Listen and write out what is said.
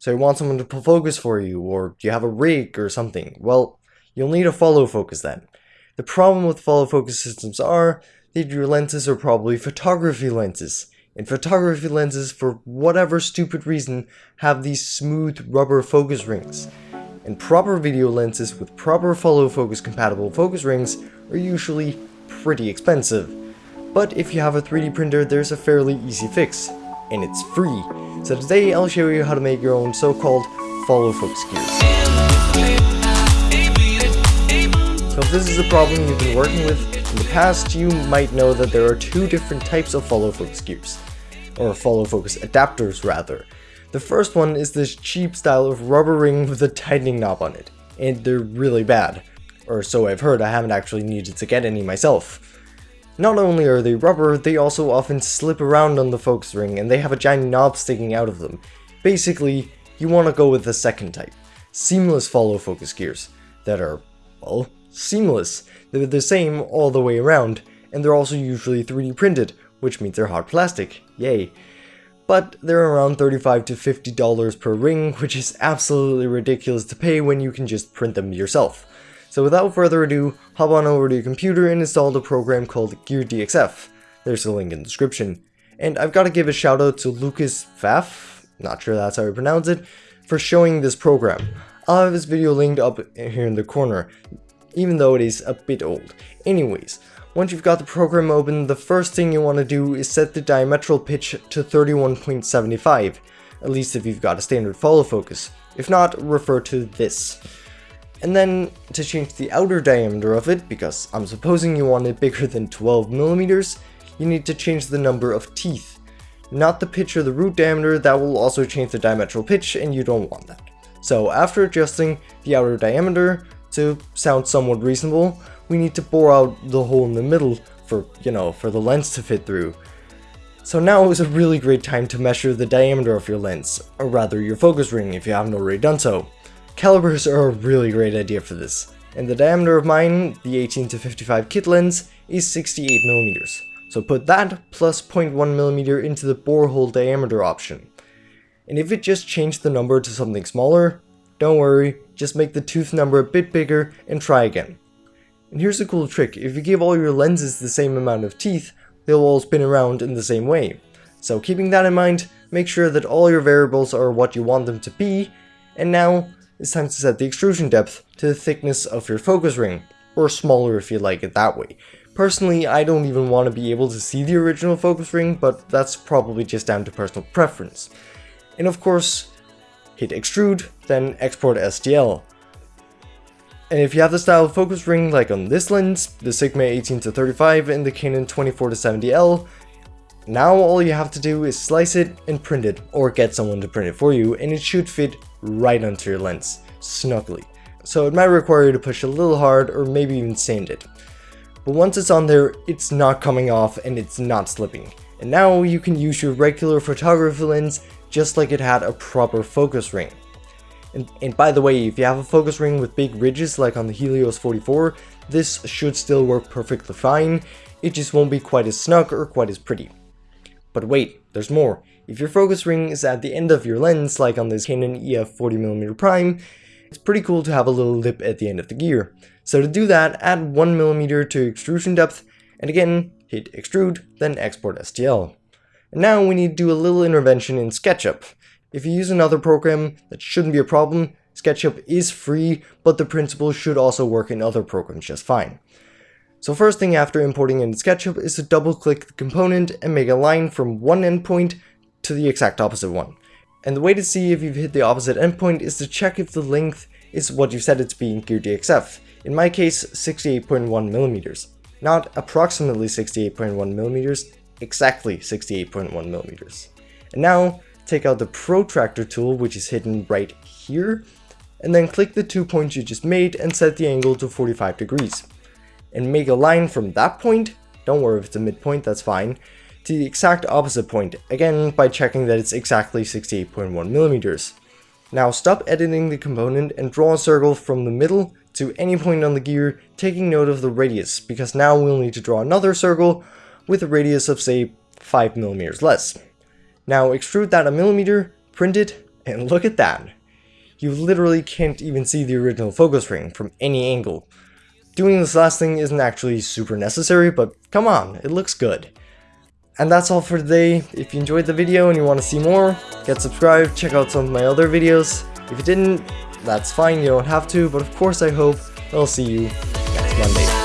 So you want someone to focus for you, or you have a rig or something. Well, you'll need a follow focus then. The problem with follow focus systems are that your lenses are probably photography lenses. And photography lenses, for whatever stupid reason, have these smooth rubber focus rings. And proper video lenses with proper follow focus compatible focus rings are usually pretty expensive. But if you have a 3D printer, there's a fairly easy fix, and it's free. So today I'll show you how to make your own so-called follow focus gears. So if this is a problem you've been working with in the past, you might know that there are two different types of follow focus gears, or follow focus adapters rather. The first one is this cheap style of rubber ring with a tightening knob on it, and they're really bad. Or so I've heard, I haven't actually needed to get any myself. Not only are they rubber, they also often slip around on the focus ring and they have a giant knob sticking out of them. Basically, you want to go with the second type. Seamless follow focus gears that are, well, seamless. They're the same all the way around, and they're also usually 3D printed, which means they're hard plastic. Yay. But they're around 35 to $50 per ring, which is absolutely ridiculous to pay when you can just print them yourself. So without further ado, hop on over to your computer and install the program called GearDXF. There's a link in the description. And I've got to give a shout out to Lucas Pfaff, not sure that's how you pronounce it, for showing this program. I'll have his video linked up here in the corner, even though it is a bit old. Anyways, once you've got the program open, the first thing you want to do is set the diametral pitch to 31.75, at least if you've got a standard follow focus. If not, refer to this. And then to change the outer diameter of it, because I'm supposing you want it bigger than 12 millimeters, you need to change the number of teeth. Not the pitch or the root diameter, that will also change the diametral pitch and you don't want that. So after adjusting the outer diameter to sound somewhat reasonable, we need to bore out the hole in the middle for, you know, for the lens to fit through. So now is a really great time to measure the diameter of your lens, or rather your focus ring if you haven't already done so. Calibers are a really great idea for this, and the diameter of mine, the 18 to 55 kit lens, is 68mm. So put that plus 0.1mm into the borehole diameter option. And if it just changed the number to something smaller, don't worry, just make the tooth number a bit bigger and try again. And here's a cool trick, if you give all your lenses the same amount of teeth, they'll all spin around in the same way. So keeping that in mind, make sure that all your variables are what you want them to be, and now it's time to set the extrusion depth to the thickness of your focus ring, or smaller if you like it that way. Personally, I don't even want to be able to see the original focus ring, but that's probably just down to personal preference. And of course, hit extrude, then export STL. And if you have the style of focus ring like on this lens, the Sigma 18-35 and the Canon 24-70L, now all you have to do is slice it and print it, or get someone to print it for you, and it should fit right onto your lens, snugly. So it might require you to push a little hard or maybe even sand it. But once it's on there, it's not coming off and it's not slipping. And now you can use your regular photography lens just like it had a proper focus ring. And, and, by the way, if you have a focus ring with big ridges like on the Helios 44, this should still work perfectly fine, it just won't be quite as snug or quite as pretty. But wait, there's more. If your focus ring is at the end of your lens, like on this Canon EF 40mm prime, it's pretty cool to have a little lip at the end of the gear. So to do that, add 1mm to extrusion depth, and again, hit extrude, then export STL. And now we need to do a little intervention in SketchUp. If you use another program, that shouldn't be a problem. SketchUp is free, but the principle should also work in other programs just fine. So first thing after importing into SketchUp is to double click the component and make a line from one endpoint to the exact opposite one. And the way to see if you've hit the opposite endpoint is to check if the length is what you said it's being be in GearDXF. In my case, 68.1 millimeters. Not approximately 68.1 millimeters, exactly 68.1 millimeters. And now, take out the protractor tool, which is hidden right here, and then click the two points you just made and set the angle to 45 degrees. And make a line from that point, don't worry if it's a midpoint, that's fine, to the exact opposite point, again by checking that it's exactly 68.1 millimeters. Now stop editing the component and draw a circle from the middle to any point on the gear, taking note of the radius, because now we'll need to draw another circle with a radius of say 5 millimeters less. Now extrude that a millimeter, print it, And look at that. You literally can't even see the original focus ring from any angle. Doing this last thing isn't actually super necessary, but come on, it looks good. And that's all for today. If you enjoyed the video and you want to see more, get subscribed, check out some of my other videos. If you didn't, that's fine, you don't have to, but of course I hope I'll see you next Monday.